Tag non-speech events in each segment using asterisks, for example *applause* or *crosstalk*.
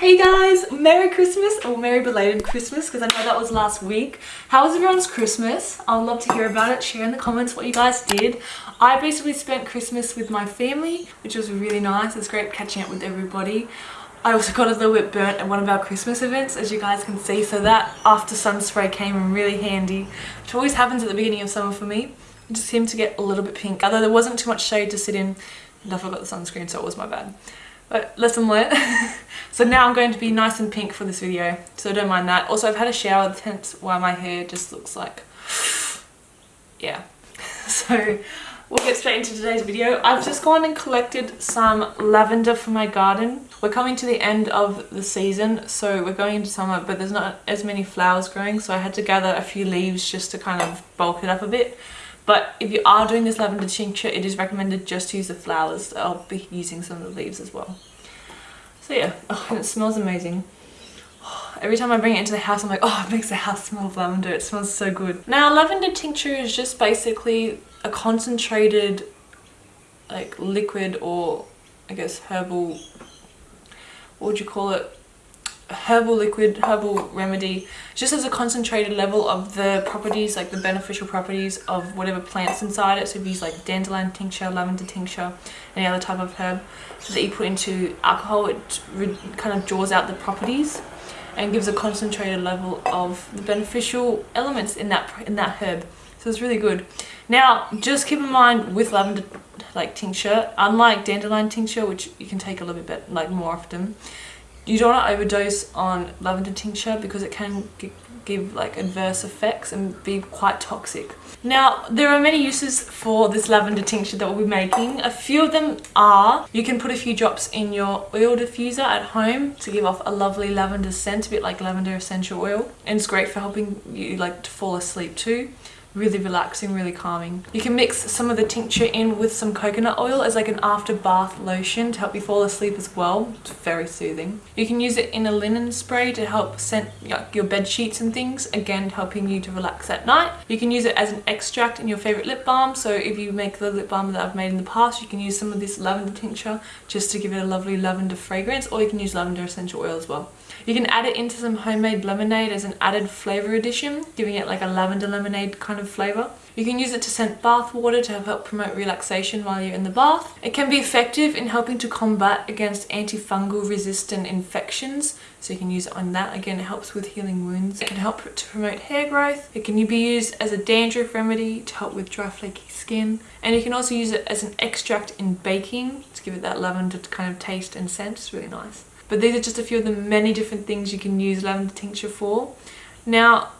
Hey guys, Merry Christmas or Merry belated Christmas because I know that was last week. How was everyone's Christmas? I'd love to hear about it. Share in the comments what you guys did. I basically spent Christmas with my family, which was really nice. It's great catching up with everybody. I also got a little bit burnt at one of our Christmas events, as you guys can see, so that after sun spray came in really handy, which always happens at the beginning of summer for me. It just seemed to get a little bit pink, although there wasn't too much shade to sit in, and I forgot the sunscreen, so it was my bad. But lesson learned. so now I'm going to be nice and pink for this video. So don't mind that. Also, I've had a shower, hence why my hair just looks like... *sighs* yeah. *laughs* So we'll get straight into today's video. I've just gone and collected some lavender for my garden. We're coming to the end of the season, so we're going into summer, but there's not as many flowers growing, so I had to gather a few leaves just to kind of bulk it up a bit. But if you are doing this lavender tincture, it is recommended just to use the flowers. I'll be using some of the leaves as well. So yeah, *laughs* oh, it smells amazing. *sighs* Every time I bring it into the house, I'm like, oh, it makes the house smell of lavender. It smells so good. Now, lavender tincture is just basically a concentrated, like, liquid or, I guess, herbal, what would you call it? Herbal liquid, herbal remedy, just as a concentrated level of the properties, like the beneficial properties of whatever plants inside it. So if you use like dandelion tincture, lavender tincture, any other type of herb that you put into alcohol, it kind of draws out the properties and gives a concentrated level of the beneficial elements in that in that herb. So it's really good. Now, just keep in mind with lavender like tincture, unlike dandelion tincture, which you can take a little bit like more often, you don't want to overdose on lavender tincture because it can give like adverse effects and be quite toxic. Now, there are many uses for this lavender tincture that we'll be making. A few of them are, you can put a few drops in your oil diffuser at home to give off a lovely lavender scent, a bit like lavender essential oil. And it's great for helping you like to fall asleep too really relaxing, really calming. You can mix some of the tincture in with some coconut oil as like an after bath lotion to help you fall asleep as well. It's very soothing. You can use it in a linen spray to help scent your bed sheets and things, again helping you to relax at night. You can use it as an extract in your favorite lip balm. So if you make the lip balm that I've made in the past, you can use some of this lavender tincture just to give it a lovely lavender fragrance or you can use lavender essential oil as well. You can add it into some homemade lemonade as an added flavor addition, giving it like a lavender lemonade kind of flavor. You can use it to scent bath water to help promote relaxation while you're in the bath. It can be effective in helping to combat against antifungal resistant infections. So you can use it on that. Again, it helps with healing wounds. It can help to promote hair growth. It can be used as a dandruff remedy to help with dry flaky skin. And you can also use it as an extract in baking to give it that lavender kind of taste and scent. It's really nice. But these are just a few of the many different things you can use lavender tincture for. Now,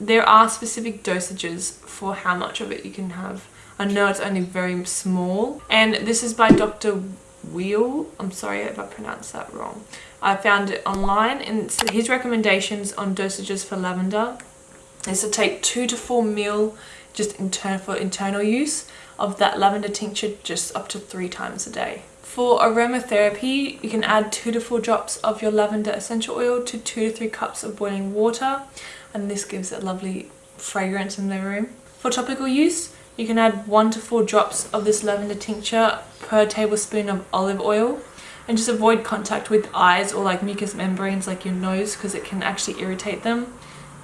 there are specific dosages for how much of it you can have. I know it's only very small. And this is by Dr. Wheel. I'm sorry if I pronounced that wrong. I found it online and his recommendations on dosages for lavender is to take two to four mil just intern for internal use of that lavender tincture just up to three times a day. For aromatherapy, you can add 2 to 4 drops of your lavender essential oil to 2 to 3 cups of boiling water and this gives it lovely fragrance in the room. For topical use, you can add 1 to 4 drops of this lavender tincture per tablespoon of olive oil and just avoid contact with eyes or like mucous membranes like your nose because it can actually irritate them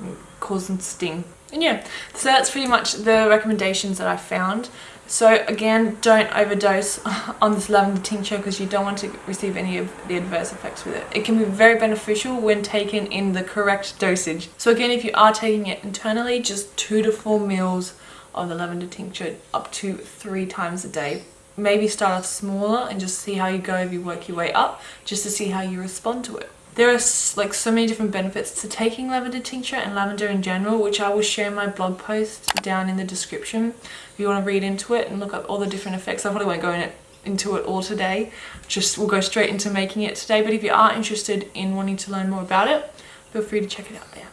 and cause them to sting. And yeah, so that's pretty much the recommendations that I found. So again, don't overdose *laughs* on this lavender tincture because you don't want to receive any of the adverse effects with it. It can be very beneficial when taken in the correct dosage. So again, if you are taking it internally, just two to four meals of the lavender tincture up to three times a day. Maybe start off smaller and just see how you go if you work your way up, just to see how you respond to it. There are like so many different benefits to taking lavender tincture and lavender in general, which I will share in my blog post down in the description if you want to read into it and look up all the different effects. I probably won't go in it, into it all today, just we'll go straight into making it today. But if you are interested in wanting to learn more about it, feel free to check it out there.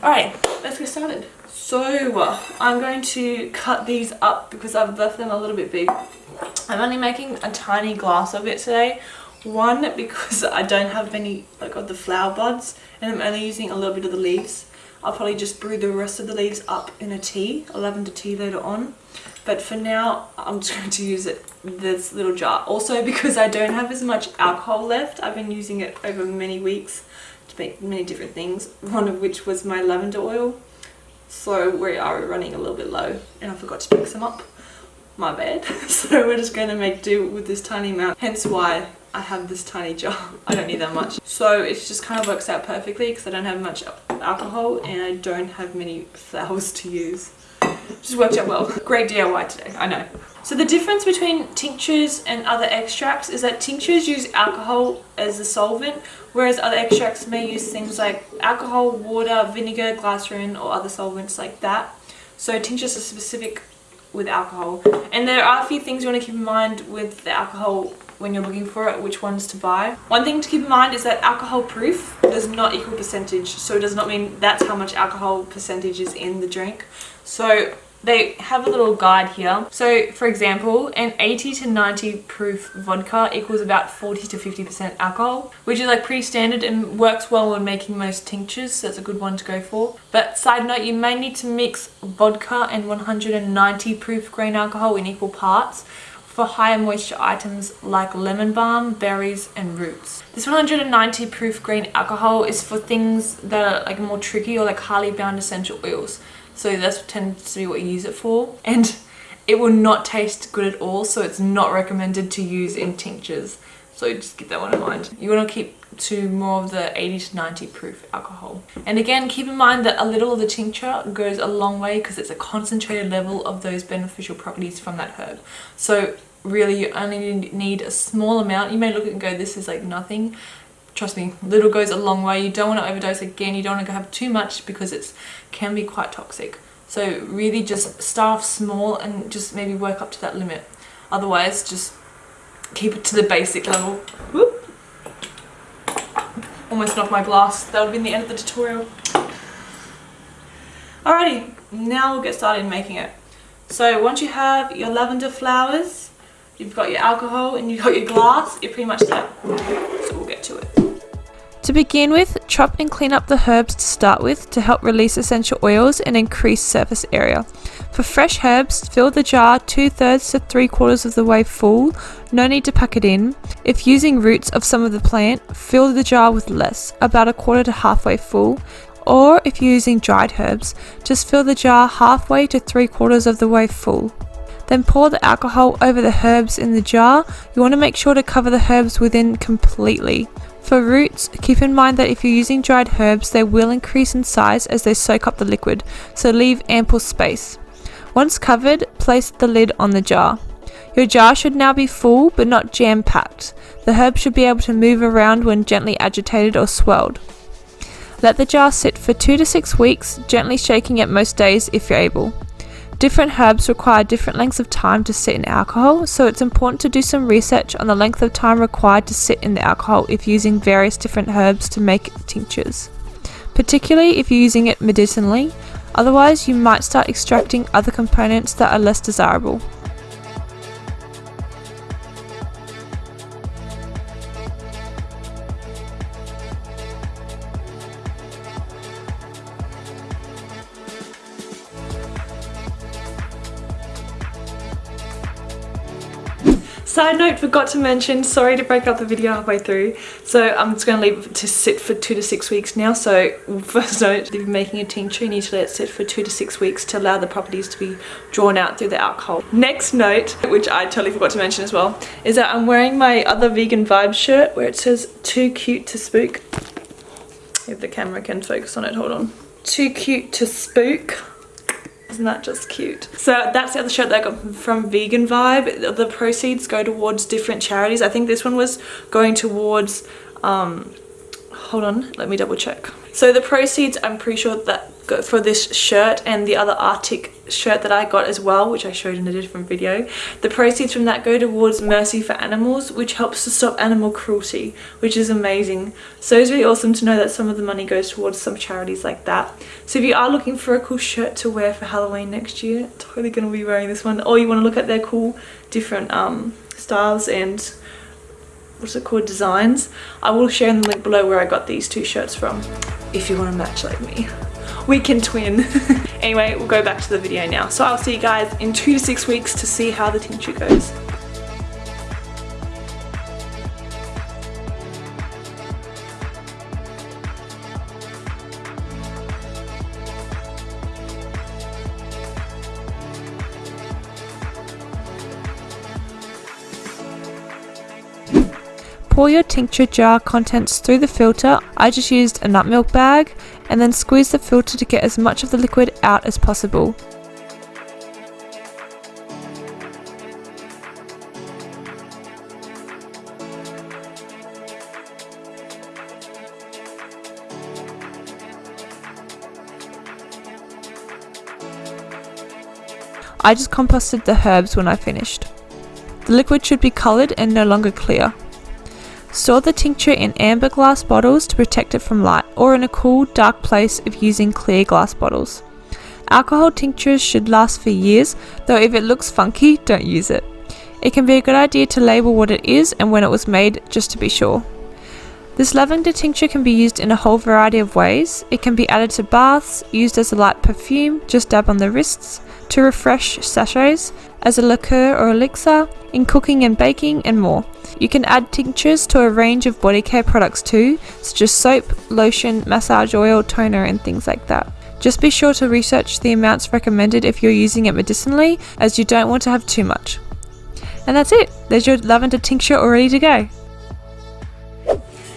Alright, let's get started. So, I'm going to cut these up because I've left them a little bit big. I'm only making a tiny glass of it today one, *laughs* because I don't have any like of the flower buds and I'm only using a little bit of the leaves. I'll probably just brew the rest of the leaves up in a tea, a lavender tea later on. but for now I'm just *laughs* going to use it this little jar. Also because I don't have as much alcohol left I've been using it over many weeks to make many different things one of which was my lavender oil. So we are running a little bit low and I forgot to pick some up. My bad. *laughs* So we're just going to make do with this tiny amount. Hence why I have this tiny jar *laughs* I don't need that much so it just kind of works out perfectly because I don't have much alcohol and I don't have many flowers to use just worked out well. Great DIY today, I know. So the difference between tinctures and other extracts is that tinctures use alcohol as the solvent, whereas other extracts may use things like alcohol, water, vinegar, glycerin, or other solvents like that. So tinctures are specific with alcohol. And there are a few things you want to keep in mind with the alcohol when you're looking for it, which ones to buy. One thing to keep in mind is that alcohol proof does not equal percentage. So it does not mean that's how much alcohol percentage is in the drink. So they have a little guide here. So for example, an 80 to 90 proof vodka equals about 40 to 50% alcohol, which is like pretty standard and works well when making most tinctures, so that's a good one to go for. But side note, you may need to mix vodka and 190 proof grain alcohol in equal parts for higher moisture items like lemon balm, berries and roots. This 190 proof grain alcohol is for things that are like more tricky or like highly bound essential oils. So that's tends to be what you use it for. And it will not taste good at all, so it's not recommended to use in tinctures. So just keep that one in mind. You want to keep to more of the 80 to 90 proof alcohol. And again, keep in mind that a little of the tincture goes a long way because it's a concentrated level of those beneficial properties from that herb. So really you only need a small amount. You may look at and go, this is like nothing trust me, little goes a long way. You don't want to overdose again. You don't want to have too much because it can be quite toxic. So really just start small and just maybe work up to that limit. Otherwise, just keep it to the basic level. Whoop. Almost knocked my glass. That would be the end of the tutorial. Alrighty, now we'll get started making it. So once you have your lavender flowers, you've got your alcohol and you've got your glass, you're pretty much set. So we'll get to it. To begin with, chop and clean up the herbs to start with to help release essential oils and increase surface area. For fresh herbs, fill the jar 2 thirds to 3 quarters of the way full, no need to pack it in. If using roots of some of the plant, fill the jar with less, about a quarter to halfway full, or if you're using dried herbs, just fill the jar halfway to 3 quarters of the way full. Then pour the alcohol over the herbs in the jar. You want to make sure to cover the herbs within completely. For roots, keep in mind that if you're using dried herbs, they will increase in size as they soak up the liquid, so leave ample space. Once covered, place the lid on the jar. Your jar should now be full but not jam packed. The herbs should be able to move around when gently agitated or swelled. Let the jar sit for 2 to 6 weeks, gently shaking it most days if you're able. Different herbs require different lengths of time to sit in alcohol, so it's important to do some research on the length of time required to sit in the alcohol if using various different herbs to make tinctures. Particularly if you're using it medicinally, otherwise you might start extracting other components that are less desirable. Side note, forgot to mention, sorry to break up the video halfway through. So I'm just going to leave it to sit for two to six weeks now. So *laughs* first note, if you're making a tincture, you need to let it sit for two to six weeks to allow the properties to be drawn out through the alcohol. Next note, which I totally forgot to mention as well, is that I'm wearing my other vegan Vibe shirt where it says too cute to spook. If the camera can focus on it, hold on. Too cute to spook isn't that just cute? So that's the other shirt that I got from Vegan Vibe. The proceeds go towards different charities. I think this one was going towards, um, hold on, let me double check. So the proceeds, I'm pretty sure that for this shirt and the other Arctic shirt that I got as well, which I showed in a different video. The proceeds from that go towards Mercy for Animals, which helps to stop animal cruelty, which is amazing. So it's really awesome to know that some of the money goes towards some charities like that. So if you are looking for a cool shirt to wear for Halloween next year, totally going to be wearing this one. Or you want to look at their cool different um, styles and what's it called designs i will share in the link below where i got these two shirts from if you want to match like me weekend twin. *laughs* anyway, we'll go back to the video now. So I'll see you guys in two to six weeks to see how the tincture goes. Pour your tincture jar contents through the filter. I just used a nut milk bag and then squeeze the filter to get as much of the liquid out as possible. I just composted the herbs when I finished. The liquid should be coloured and no longer clear. Store the tincture in amber glass bottles to protect it from light or in a cool, dark place if using clear glass bottles. Alcohol tinctures should last for years, though if it looks funky, don't use it. It can be a good idea to label what it is and when it was made just to be sure. This lavender tincture can be used in a whole variety of ways. It can be added to baths, used as a light perfume, just dab on the wrists, to refresh sachets, as a liqueur or elixir, in cooking and baking, and more. You can add tinctures to a range of body care products too, such as soap, lotion, massage oil, toner, and things like that. Just be sure to research the amounts recommended if you're using it medicinally, as you don't want to have too much. And that's it, there's your lavender tincture all ready to go.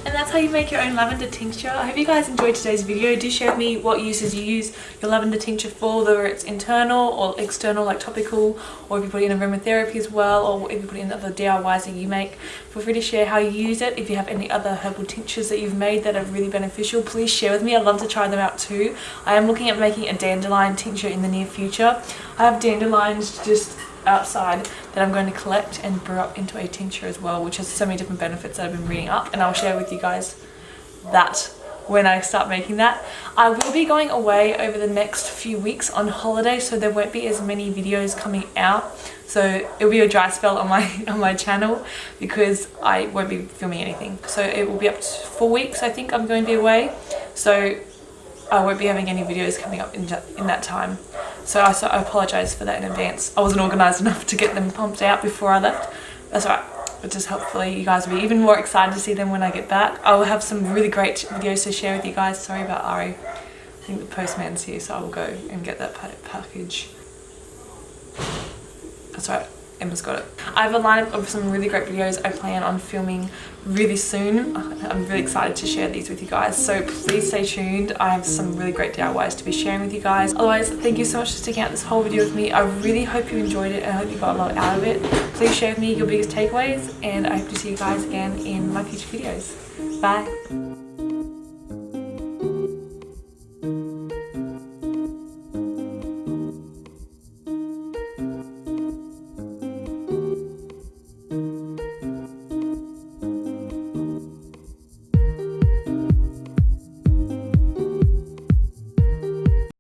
And that's how you make your own lavender tincture. I hope you guys enjoyed today's video. Do share with me what uses you use your lavender tincture for, whether it's internal or external like topical, or if you put it in aromatherapy as well, or if you put it in other DIYs that you make. Feel free to share how you use it. If you have any other herbal tinctures that you've made that are really beneficial, please share with me. I'd love to try them out too. I am looking at making a dandelion tincture in the near future. I have dandelions just outside that I'm going to collect and brew up into a tincture as well which has so many different benefits that I've been reading up and I'll share with you guys that when I start making that. I will be going away over the next few weeks on holiday so there won't be as many videos coming out. So it'll be a dry spell on my *laughs* on my channel because I won't be filming anything. So it will be up to four weeks I think I'm going to be away. So I won't be having any videos coming up in, in that time so I, so I apologise for that in advance. I wasn't organised enough to get them pumped out before I left. That's alright. But just hopefully you guys will be even more excited to see them when I get back. I will have some really great videos to share with you guys. Sorry about Ari. I think the postman's here so I will go and get that package. That's right. Emma's got it. I have a lineup of some really great videos I plan on filming really soon. I'm really excited to share these with you guys. So please stay tuned. I have some really great DIYs to be sharing with you guys. Otherwise, thank you so much for sticking out this whole video with me. I really hope you enjoyed it and I hope you got a lot out of it. Please share with me your biggest takeaways and I hope to see you guys again in my future videos. Bye.